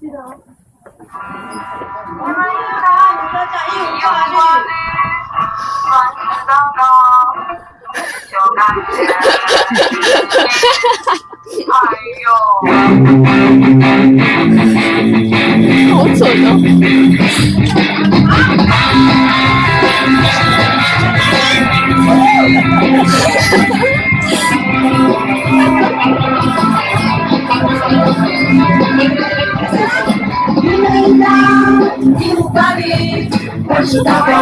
记得哦。我们一大你的讲义务法律，万事祷告，求感谢。哎呦，好蠢哦！我是祷告，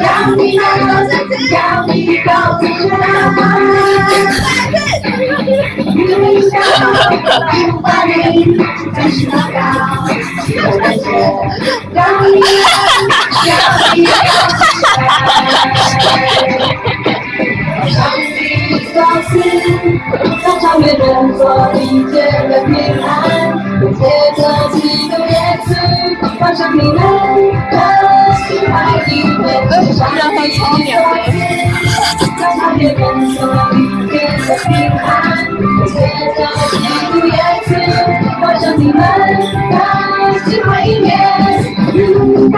让你能够在这要你告诉他，遇到无法理，我是祷告，我感觉让你要你告诉他，上帝告诉，在超越人所理解的平安，我借着基督耶稣，放上你们的心怀里面，上帝告诉，在超越人所理解的平安，我借着基督耶稣，放上你们的心怀里面，无法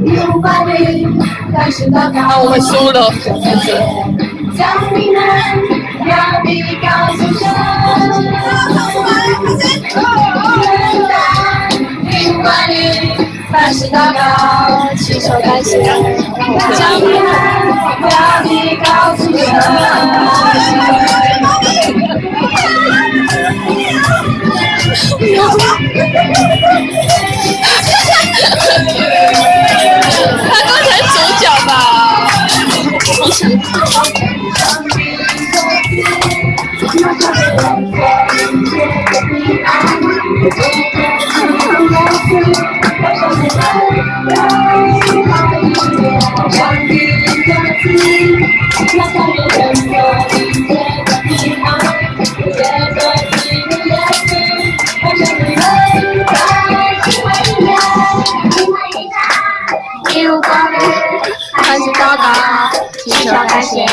无法理，但是祷告，那我们输了。将你理，凡事祷告，祈求感谢。将你们要你告诉神。他刚才手脚吧？一无挂虑，凡事祷告，祈求感谢。